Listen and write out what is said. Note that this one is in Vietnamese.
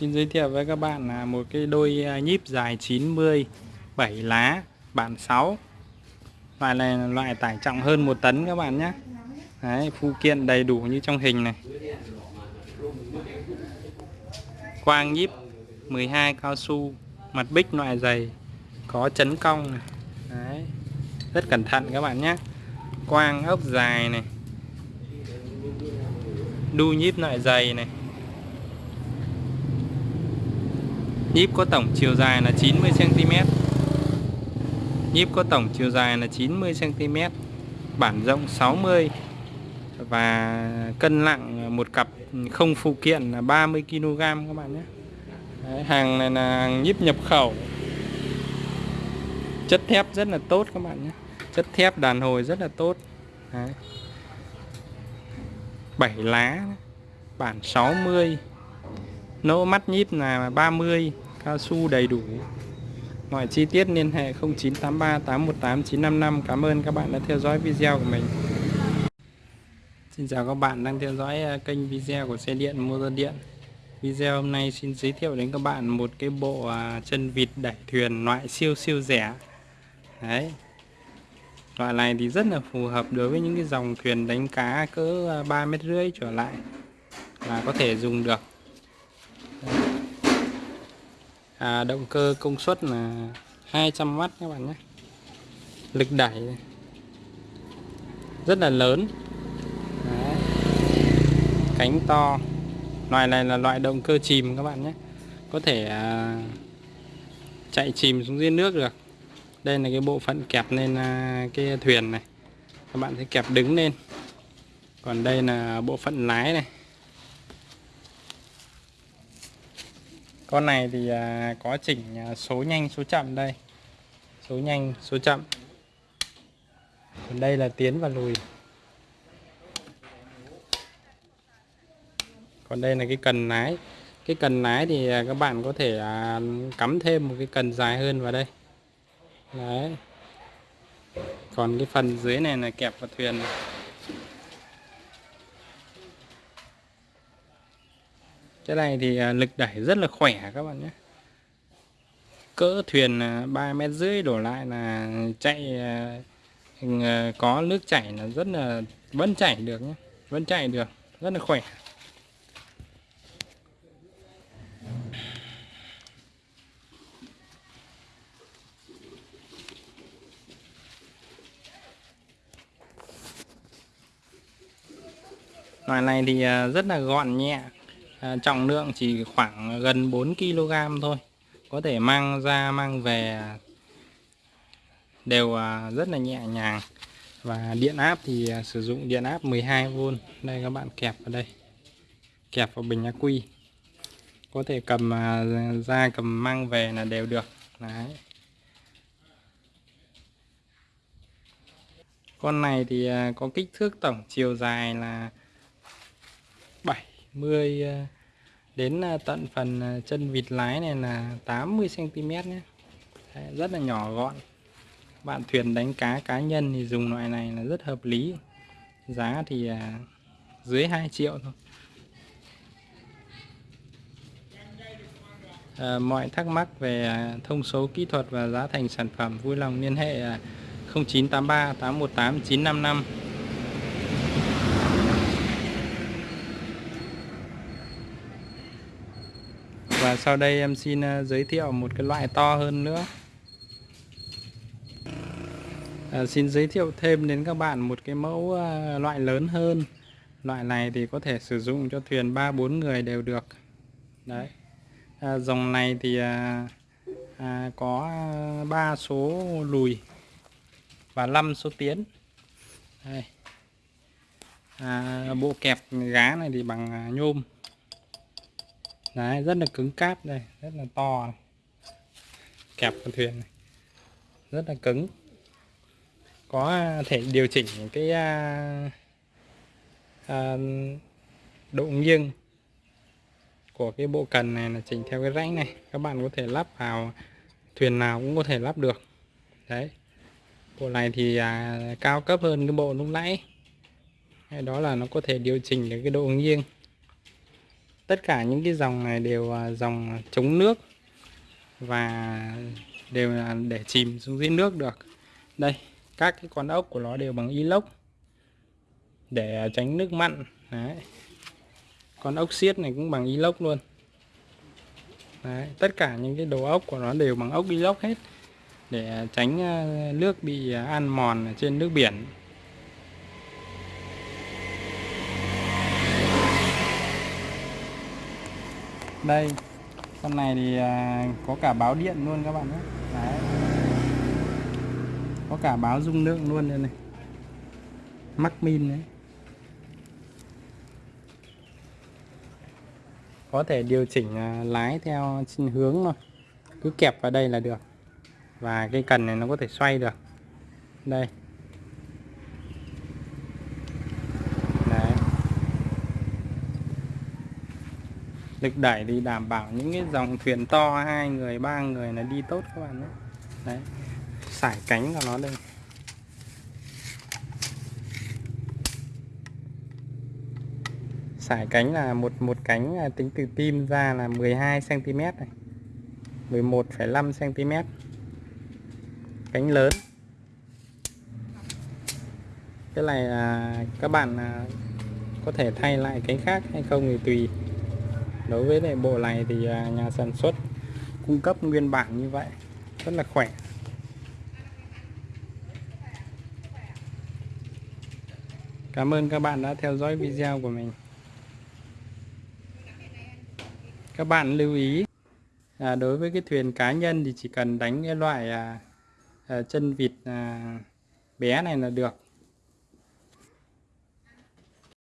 Xin giới thiệu với các bạn là một cái đôi à, nhíp dài 90 7 lá bản 6 Loại này là loại tải trọng hơn 1 tấn các bạn nhé. Đấy, phụ kiện đầy đủ như trong hình này. Quang nhíp 12 cao su Mặt bích loại dày Có chấn cong này. Đấy. Rất cẩn thận các bạn nhé. Quang ốc dài này. Đu nhíp loại dày này. Nhíp có tổng chiều dài là 90cm Nhíp có tổng chiều dài là 90cm Bản rộng 60 Và cân nặng một cặp không phụ kiện là 30kg các bạn nhé. Đấy, Hàng này là hàng nhíp nhập khẩu. Chất thép rất là tốt các bạn nhé. Chất thép đàn hồi rất là tốt. Đấy. 7 lá Bản 60 Nỗ mắt nhíp là 30 Cao su đầy đủ. Mọi chi tiết liên hệ 0983 818 955 Cảm ơn các bạn đã theo dõi video của mình. Xin chào các bạn đang theo dõi à, kênh video của xe điện motor điện. Video hôm nay xin giới thiệu đến các bạn một cái bộ à, chân vịt đẩy thuyền loại siêu siêu rẻ. Đấy. Loại này thì rất là phù hợp đối với những cái dòng thuyền đánh cá cỡ à, 3 mét rưỡi trở lại là có thể dùng được à, động cơ công suất là 200W các bạn nhé. Lực đẩy rất là lớn. Đấy. cánh to. Loại này là loại động cơ chìm các bạn nhé. Có thể à, chạy chìm xuống dưới nước được. Đây là cái bộ phận kẹp lên à, cái thuyền này. Các bạn thấy kẹp đứng lên. Còn đây là bộ phận lái này. Con này thì à, có chỉnh à, số nhanh, số chậm đây. Số nhanh, số chậm. Còn đây là tiến và lùi. Còn đây là cái cần lái. Cái cần lái thì à, các bạn có thể cắm thêm một cái cần dài hơn vào đây. Đấy. Còn cái phần dưới này là kẹp vào thuyền này. Cái này thì à, lực đẩy rất là khỏe các bạn nhé. Cỡ thuyền à, ba mét rưỡi đổ lại là chạy à, à, có nước chảy là rất là vẫn chảy được nhé vẫn chạy được rất là khỏe. Loại này thì rất là gọn nhẹ à, trọng lượng chỉ khoảng gần 4 kg thôi. Có thể mang ra mang về đều à, rất là nhẹ nhàng. Và điện áp thì à, sử dụng điện áp 12V đây các bạn kẹp vào đây. Kẹp vào bình ắc quy có thể cầm à, ra cầm mang về là đều được. Đấy. con này thì có kích thước tổng chiều dài là 70 à, đến à, tận phần à, chân vịt lái này là 80 cm nhé. Đấy, rất là nhỏ gọn. Bạn thuyền đánh cá cá nhân thì dùng loại này là rất hợp lý. Giá thì dưới 2 triệu thôi. À, mọi thắc mắc về thông số kỹ thuật và giá thành sản phẩm vui lòng liên hệ 0983 818 955 và sau đây em xin ờ, giới thiệu một cái loại to hơn nữa. À, xin giới thiệu thêm đến các bạn một cái mẫu ờ, loại lớn hơn. Loại này thì có thể sử dụng cho thuyền 3-4 người đều được. Đấy. À, dòng này thì à, à, có 3 số lùi và 5 số tiến. Đây. À, bộ kẹp gá này thì bằng à, nhôm đấy rất là cứng cáp đây rất là to này. kẹp con thuyền này. Rất là cứng. Có à, thể điều chỉnh cái à, à, độ nghiêng của cái bộ cần này là chỉnh theo cái rãnh này. Các bạn có thể lắp vào thuyền nào cũng có thể lắp được. Đấy. Bộ này thì à, cao cấp hơn cái bộ lúc nãy. Đó là nó có thể điều chỉnh được cái độ nghiêng tất cả những cái dòng này đều là dòng chống nước và đều là để chìm xuống dưới nước được. Đây các cái con ốc của nó đều bằng inox để tránh nước mặn. Đấy. Con ốc xiết này cũng bằng inox luôn. Đấy, tất cả những cái đồ ốc của nó đều bằng ốc inox hết để tránh ờ, nước bị ờ, ăn mòn ở trên nước biển. Đây. Con này thì à, có cả báo điện luôn các bạn nhé. Đấy. Có cả báo dung lượng luôn đây này. Mắc min đấy. Có thể điều chỉnh à, lái theo hướng mà cứ kẹp vào đây là được. Và cái cần này nó có thể xoay được. Đây Đấy lực đẩy thì đảm bảo những cái dòng thuyền to hai người ba người là đi tốt các bạn nhé. Đấy sải cánh của nó đây. Sải cánh là một một cánh là tính từ tim ra là 12 cm này. 11,5 cm cánh lớn. Cái này là các bạn à, có thể thay lại cánh khác hay không thì tùy đối với lại bộ này thì à, nhà sản xuất cung cấp nguyên bản như vậy rất là khỏe. Cảm ơn các bạn đã theo dõi video của mình. Các bạn lưu ý à, đối với cái thuyền cá nhân thì chỉ cần đánh cái loại à, à, chân vịt à, bé này là được.